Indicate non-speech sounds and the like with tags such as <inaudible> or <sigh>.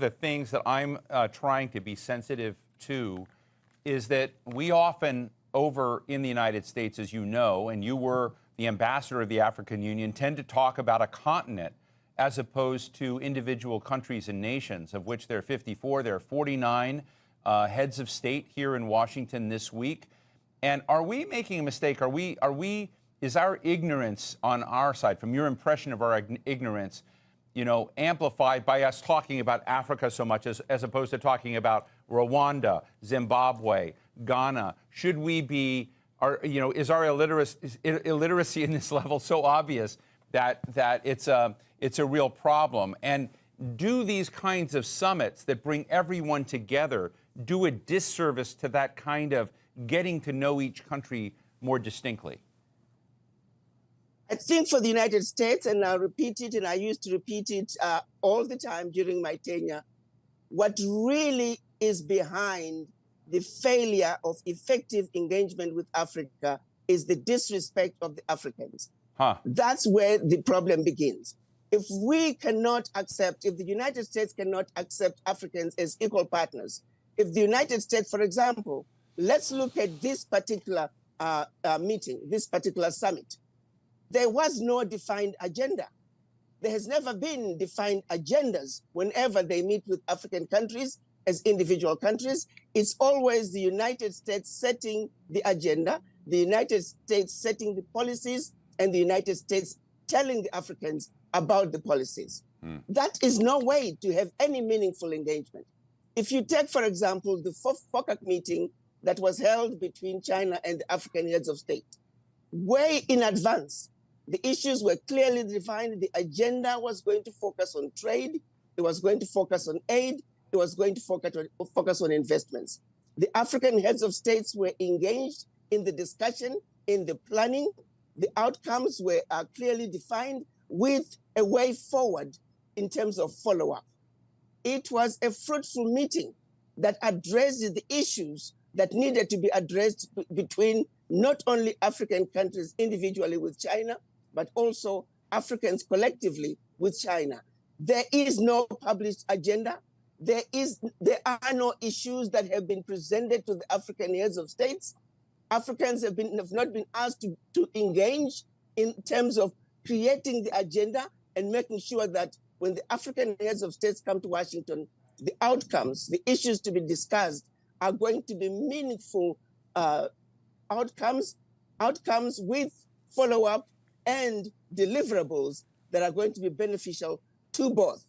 the things that I'm uh, trying to be sensitive to is that we often, over in the United States, as you know, and you were the ambassador of the African Union, tend to talk about a continent as opposed to individual countries and nations, of which there are 54. There are 49 uh, heads of state here in Washington this week. And are we making a mistake? Are we, are we, is our ignorance on our side, from your impression of our ignorance, you know, amplified by us talking about Africa so much as, as opposed to talking about Rwanda, Zimbabwe, Ghana? Should we be, are, you know, is our illiteracy, is illiteracy in this <laughs> level so obvious that, that it's, a, it's a real problem? And do these kinds of summits that bring everyone together do a disservice to that kind of getting to know each country more distinctly? I think for the United States, and I'll repeat it, and I used to repeat it uh, all the time during my tenure, what really is behind the failure of effective engagement with Africa is the disrespect of the Africans. Huh. That's where the problem begins. If we cannot accept, if the United States cannot accept Africans as equal partners, if the United States, for example, let's look at this particular uh, uh, meeting, this particular summit. There was no defined agenda. There has never been defined agendas whenever they meet with African countries as individual countries. It's always the United States setting the agenda, the United States setting the policies, and the United States telling the Africans about the policies. Hmm. That is no way to have any meaningful engagement. If you take, for example, the FOCAC meeting that was held between China and the African heads of state, way in advance, the issues were clearly defined. The agenda was going to focus on trade. It was going to focus on aid. It was going to focus on, investments. The African heads of states were engaged in the discussion, in the planning. The outcomes were uh, clearly defined with a way forward in terms of follow-up. It was a fruitful meeting that addressed the issues that needed to be addressed between not only African countries individually with China, but also Africans collectively with China. There is no published agenda. There, is, there are no issues that have been presented to the African heads of states. Africans have, been, have not been asked to, to engage in terms of creating the agenda and making sure that when the African heads of states come to Washington, the outcomes, the issues to be discussed are going to be meaningful uh, outcomes, outcomes with follow-up and deliverables that are going to be beneficial to both